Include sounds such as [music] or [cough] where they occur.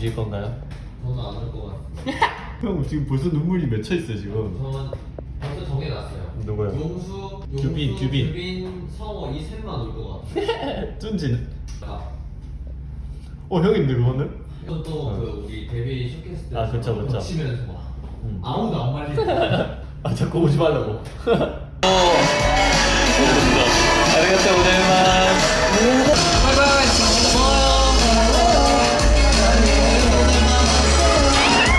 우실 건가요? 저는 안올것 같아요. 형 지금 벌써 눈물이 맺혀 있어 지금. 저는 벌써 정해놨어요. 누구요? 용수, 용수, 규빈, 규빈. 규빈, 성호 이 셋만 올것 같아요. [laughs] 쫀지는? 아, 어 형인데 그거는? 이건 또그 어. 우리 데뷔 쇼케이스 때 아, 그쵸, 그쵸. 치면서 막 음. 아무도 안 말리고 [laughs] 아 자꾸 오지 말라고. 어. [laughs]